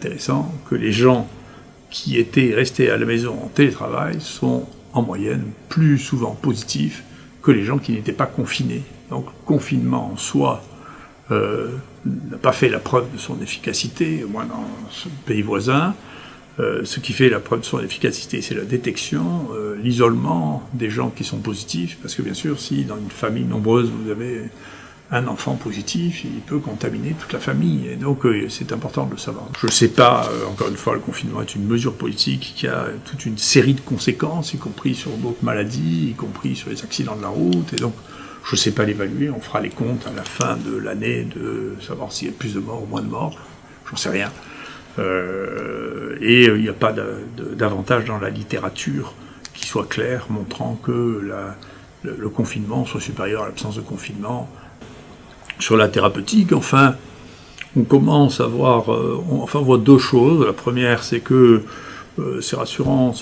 intéressant que les gens qui étaient restés à la maison en télétravail sont en moyenne plus souvent positifs que les gens qui n'étaient pas confinés. Donc confinement en soi euh, n'a pas fait la preuve de son efficacité, au moins dans ce pays voisin. Euh, ce qui fait la preuve de son efficacité, c'est la détection, euh, l'isolement des gens qui sont positifs, parce que bien sûr, si dans une famille nombreuse, vous avez un enfant positif, il peut contaminer toute la famille. Et donc, euh, c'est important de le savoir. Je ne sais pas, euh, encore une fois, le confinement est une mesure politique qui a toute une série de conséquences, y compris sur d'autres maladies, y compris sur les accidents de la route. Et donc, je ne sais pas l'évaluer. On fera les comptes à la fin de l'année de savoir s'il y a plus de morts ou moins de morts. J'en sais rien. Euh, et il n'y a pas d'avantage dans la littérature qui soit clair, montrant que le, confinement soit supérieur à l'absence de confinement sur la thérapeutique, enfin, on commence à voir, euh, enfin, on deux choses. La première, c'est que euh, c'est rassurant,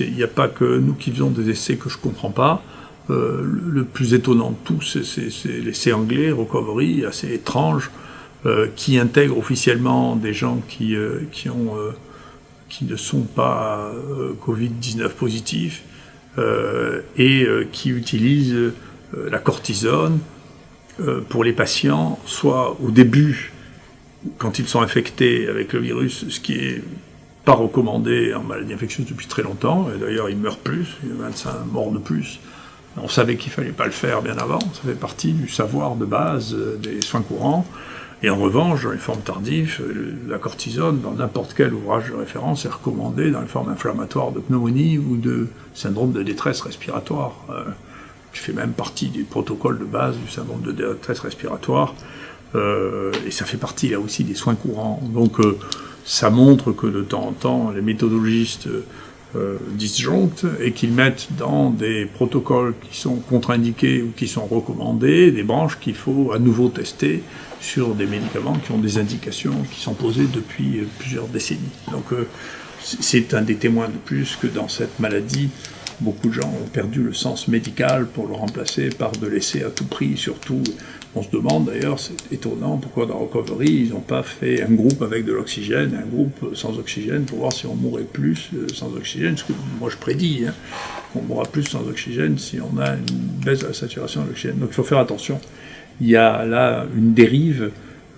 il n'y a pas que nous qui faisons des essais que je ne comprends pas. Euh, le, plus étonnant de tout, c'est l'essai anglais, Recovery, assez étrange, qui intègre officiellement des gens qui, qui, ne sont pas Covid-19 positifs et qui utilisent la cortisone, pour les patients, soit au début, quand ils sont infectés avec le virus, ce qui est pas recommandé en maladie infectieuse depuis très longtemps, et d'ailleurs ils meurent plus, il y a 25 morts de plus. On savait qu'il fallait pas le faire bien avant, ça fait partie du savoir de base euh, des soins courants. Et en revanche, dans les formes tardives, euh, la cortisone, dans n'importe quel ouvrage de référence, est recommandée dans les formes inflammatoires de pneumonie ou de syndrome de détresse respiratoire qui fait même partie du protocole de base du syndrome de détresse respiratoire, euh, et ça fait partie là aussi des soins courants. Donc euh, ça montre que de temps en temps, les méthodologistes euh, disjonctent et qu'ils mettent dans des protocoles qui sont contre-indiqués ou qui sont recommandés des branches qu'il faut à nouveau tester sur des médicaments qui ont des indications qui sont posées depuis plusieurs décennies. Donc c'est un des témoins de plus que dans cette maladie, Beaucoup de gens ont perdu le sens médical pour le remplacer par de l'essai à tout prix. Surtout, on se demande d'ailleurs, c'est étonnant, pourquoi dans Recovery, ils n'ont pas fait un groupe avec de l'oxygène, un groupe sans oxygène, pour voir si on mourrait plus euh, sans oxygène. Ce que moi je prédis, hein, qu'on mourra plus sans oxygène si on a une baisse de la saturation de l'oxygène. Donc il faut faire attention. Il y a là une dérive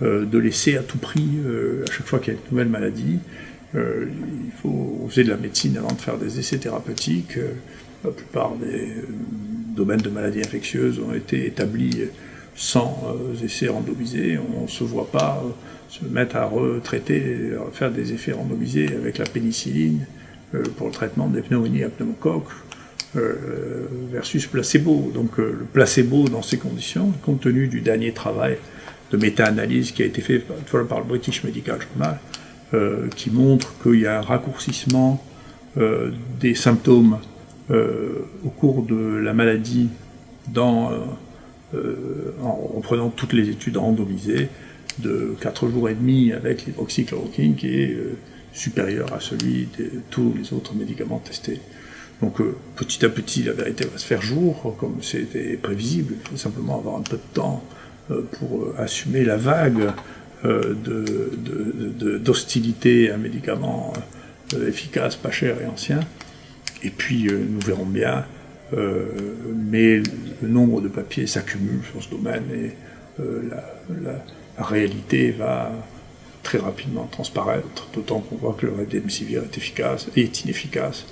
euh, de l'essai à tout prix euh, à chaque fois qu'il y a une nouvelle maladie. Euh, il faut faisait de la médecine avant de faire des essais thérapeutiques. Euh, la plupart des euh, domaines de maladies infectieuses ont été établis sans essais randomisés. On ne se voit pas se mettre à retraiter, à faire des effets randomisés avec la pénicilline pour le traitement des pneumonies à pneumocoque versus placebo. Donc le placebo dans ces conditions, compte tenu du dernier travail de méta-analyse qui a été fait par le British Medical Journal, euh, qui montre qu'il y a un raccourcissement euh, des symptômes euh, au cours de la maladie dans, en, prenant toutes les études randomisées de 4 jours et demi avec l'hydroxychloroquine qui est supérieur à celui de tous les autres médicaments testés. Donc petit à petit, la vérité va se faire jour, comme c'était prévisible. Il faut simplement avoir un peu de temps pour assumer la vague d'hostilité de, à un médicament euh, efficace, pas cher et ancien. Et puis euh, nous verrons bien, mais le nombre de papiers s'accumule sur ce domaine et la, la, réalité va très rapidement transparaître, d'autant qu'on voit que le remdesivir est efficace et est inefficace,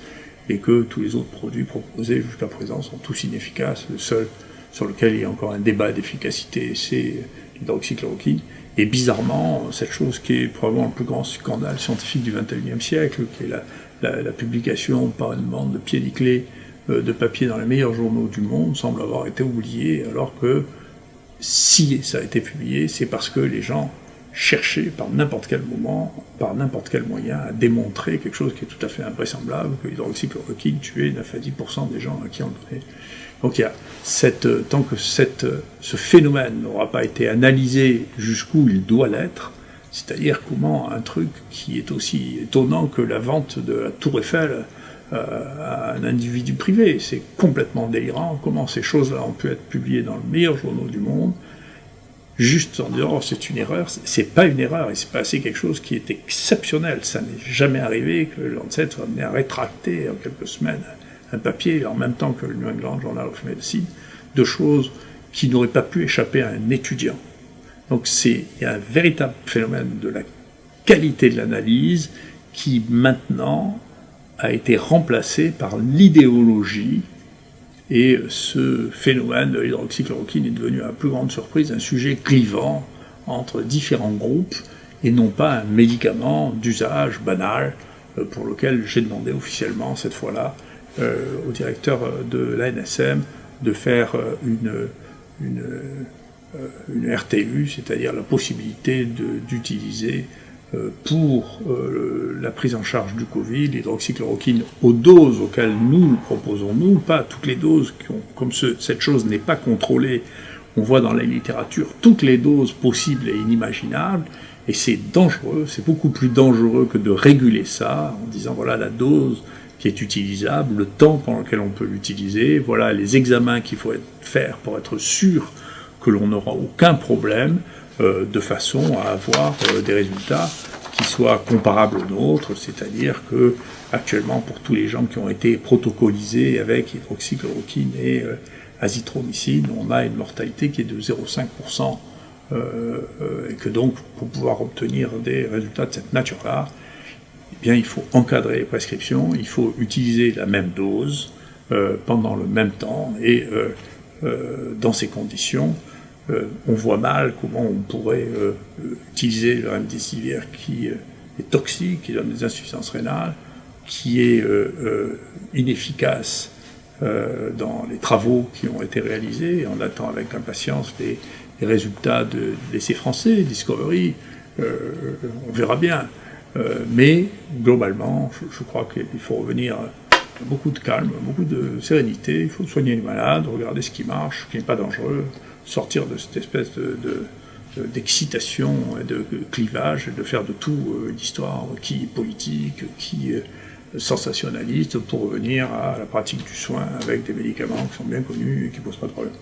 et que tous les autres produits proposés jusqu'à présent sont tous inefficaces. Le seul sur lequel il y a encore un débat d'efficacité, c'est l'hydroxychloroquine. Et bizarrement, cette chose qui est probablement le plus grand scandale scientifique du XXIe siècle, qui est la, publication par une bande de pieds clés euh, de papier dans les meilleurs journaux du monde, semble avoir été oubliée, alors que si ça a été publié, c'est parce que les gens cherchaient par n'importe quel moment, par n'importe quel moyen, à démontrer quelque chose qui est tout à fait invraisemblable, que l'hydroxychloroquine tuait 9 à 10% des gens à qui on donnait donc euh, tant que euh, ce phénomène n'aura pas été analysé jusqu'où il doit l'être, c'est-à-dire comment un truc qui est aussi étonnant que la vente de la Tour Eiffel euh, à un individu privé, c'est complètement délirant, comment ces choses-là ont pu être publiées dans le meilleur journal du monde, juste en disant oh, c'est une erreur, c'est pas une erreur, il s'est passé quelque chose qui est exceptionnel. Ça n'est jamais arrivé que le Lancet soit amené à rétracter en quelques semaines un papier en même temps que le New England Journal of Medicine de choses qui n'auraient pas pu échapper à un étudiant. Donc c'est un véritable phénomène de la qualité de l'analyse qui maintenant a été remplacé par l'idéologie et ce phénomène de l'hydroxychloroquine est devenu, à plus grande surprise, un sujet clivant entre différents groupes et non pas un médicament d'usage banal euh, pour lequel j'ai demandé officiellement, cette fois-là, au directeur de l'ANSM de faire euh, une, une, RTU, c'est-à-dire la possibilité d'utiliser euh, pour euh, la prise en charge du Covid, l'hydroxychloroquine aux doses auxquelles nous le proposons, nous, pas toutes les doses, qui ont, comme cette chose n'est pas contrôlée, on voit dans la littérature toutes les doses possibles et inimaginables, et c'est dangereux, c'est beaucoup plus dangereux que de réguler ça en disant voilà la dose qui est utilisable, le temps pendant lequel on peut l'utiliser, voilà les examens qu'il faut faire pour être sûr que l'on n'aura aucun problème, euh, de façon à avoir euh, des résultats qui soient comparables aux nôtres, c'est-à-dire que actuellement pour tous les gens qui ont été protocolisés avec hydroxychloroquine et euh, azithromycine, on a une mortalité qui est de 0,5%, et que donc pour pouvoir obtenir des résultats de cette nature-là, bien il faut encadrer les prescriptions, il faut utiliser la même dose pendant le même temps et dans ces conditions, euh, on voit mal comment on pourrait euh, utiliser le remdesivir qui euh, est toxique, qui donne des insuffisances rénales, qui est inefficace dans les travaux qui ont été réalisés. On attend avec impatience les, résultats de, l'essai français, Discovery. on verra bien. Mais globalement, je, crois qu'il faut revenir à beaucoup de calme, beaucoup de sérénité. Il faut soigner les malades, regarder ce qui marche, ce qui n'est pas dangereux sortir de cette espèce de, d'excitation et de clivage, de faire de tout une histoire qui est politique, qui est sensationnaliste, pour revenir à la pratique du soin avec des médicaments qui sont bien connus et qui ne posent pas de problème.